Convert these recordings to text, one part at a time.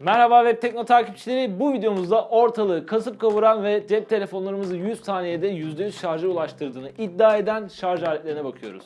Merhaba Web Tekno takipçileri. Bu videomuzda ortalığı kasıp kavuran ve cep telefonlarımızı 100 saniyede %100 şarja ulaştırdığını iddia eden şarj aletlerine bakıyoruz.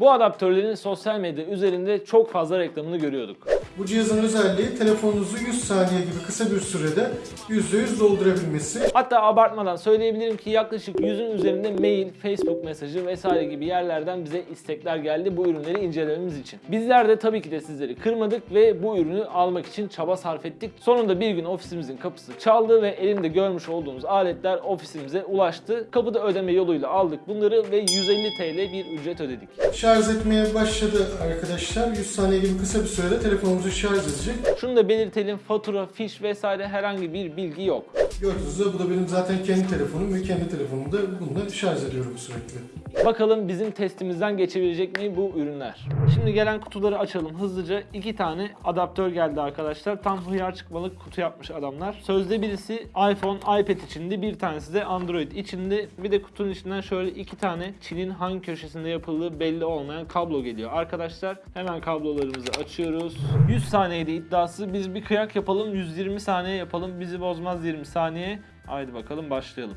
Bu adaptörlerin sosyal medya üzerinde çok fazla reklamını görüyorduk. Bu cihazın özelliği telefonunuzu 100 saniye gibi kısa bir sürede %100 doldurabilmesi. Hatta abartmadan söyleyebilirim ki yaklaşık 100'ün üzerinde mail, Facebook mesajı vesaire gibi yerlerden bize istekler geldi bu ürünleri incelememiz için. Bizler de tabii ki de sizleri kırmadık ve bu ürünü almak için çaba sarf ettik. Sonunda bir gün ofisimizin kapısı çaldı ve elimde görmüş olduğunuz aletler ofisimize ulaştı. Kapıda ödeme yoluyla aldık bunları ve 150 TL bir ücret ödedik. Şarj etmeye başladı arkadaşlar. 100 saniye gibi kısa bir sürede telefonumuzu şarj edecek. Şunu da belirtelim fatura, fiş vesaire herhangi bir bilgi yok. Gördüğünüz gibi bu da benim zaten kendi telefonum ve kendi telefonumda bununla şarj ediyorum sürekli. Bakalım bizim testimizden geçebilecek mi bu ürünler? Şimdi gelen kutuları açalım hızlıca. İki tane adaptör geldi arkadaşlar. Tam hıyar çıkmalık kutu yapmış adamlar. Sözde birisi iPhone, iPad içinde, bir tanesi de Android içinde. Bir de kutunun içinden şöyle iki tane Çin'in hangi köşesinde yapıldığı belli olmayan kablo geliyor. Arkadaşlar hemen kablolarımızı açıyoruz. 100 saniyede iddiası. Biz bir kıyak yapalım. 120 saniye yapalım. Bizi bozmaz 20 saniye. Haydi bakalım başlayalım.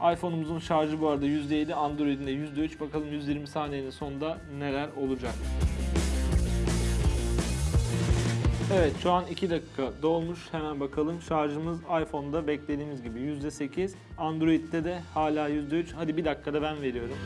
iPhone'umuzun şarjı bu arada %7, Android'in de %3. Bakalım 120 saniyenin sonunda neler olacak. Evet şu an 2 dakika dolmuş. Hemen bakalım. Şarjımız iPhone'da beklediğimiz gibi %8. Android'de de hala %3. Hadi bir dakikada ben veriyorum.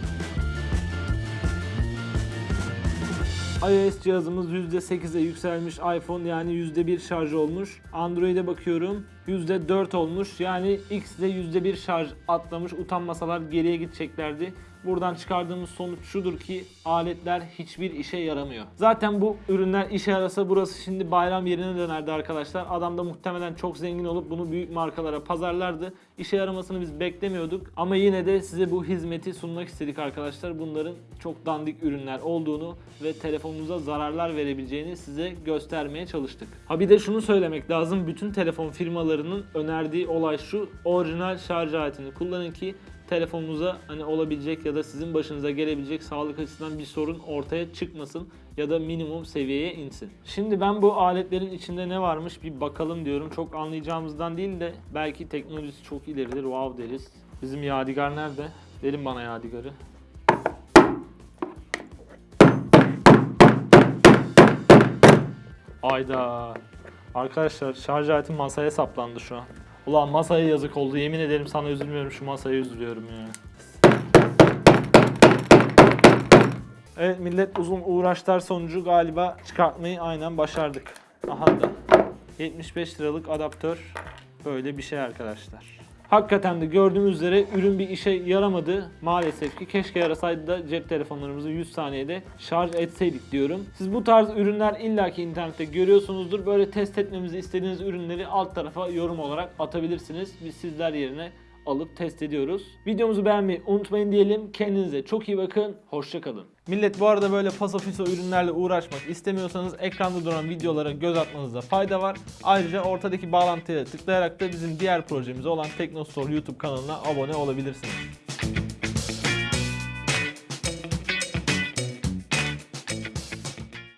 iOS cihazımız %8'e yükselmiş iPhone yani %1 şarj olmuş. Android'e bakıyorum %4 olmuş. Yani X'de %1 şarj atlamış. Utanmasalar geriye gideceklerdi. Buradan çıkardığımız sonuç şudur ki aletler hiçbir işe yaramıyor. Zaten bu ürünler işe yarasa burası şimdi bayram yerine dönerdi arkadaşlar. Adam da muhtemelen çok zengin olup bunu büyük markalara pazarlardı. İşe yaramasını biz beklemiyorduk. Ama yine de size bu hizmeti sunmak istedik arkadaşlar. Bunların çok dandik ürünler olduğunu ve telefonunuza zararlar verebileceğini size göstermeye çalıştık. Ha bir de şunu söylemek lazım. Bütün telefon firmalarının önerdiği olay şu. Orijinal şarj aletini kullanın ki telefonunuza hani olabilecek ya da sizin başınıza gelebilecek sağlık açısından bir sorun ortaya çıkmasın ya da minimum seviyeye insin. Şimdi ben bu aletlerin içinde ne varmış bir bakalım diyorum. Çok anlayacağımızdan değil de belki teknolojisi çok ileridir wow deriz. Bizim Yadigar nerede? Verin bana Yadigar'ı. Ayda. Arkadaşlar şarj aletim masaya saplandı şu an. Ulan masaya yazık oldu. Yemin ederim sana üzülmüyorum şu masaya üzülüyorum ya. Evet millet uzun uğraşlar sonucu galiba çıkartmayı aynen başardık. Aha da 75 liralık adaptör böyle bir şey arkadaşlar. Hakikaten de gördüğümüz üzere ürün bir işe yaramadı. Maalesef ki keşke yarasaydı da cep telefonlarımızı 100 saniyede şarj etseydik diyorum. Siz bu tarz ürünler illaki internette görüyorsunuzdur. Böyle test etmemizi istediğiniz ürünleri alt tarafa yorum olarak atabilirsiniz. Biz sizler yerine alıp test ediyoruz. Videomuzu beğenmeyi unutmayın diyelim. Kendinize çok iyi bakın. Hoşçakalın. Millet bu arada böyle pasofiso ürünlerle uğraşmak istemiyorsanız ekranda duran videolara göz atmanızda fayda var. Ayrıca ortadaki bağlantıya tıklayarak da bizim diğer projemiz olan Teknostore YouTube kanalına abone olabilirsiniz.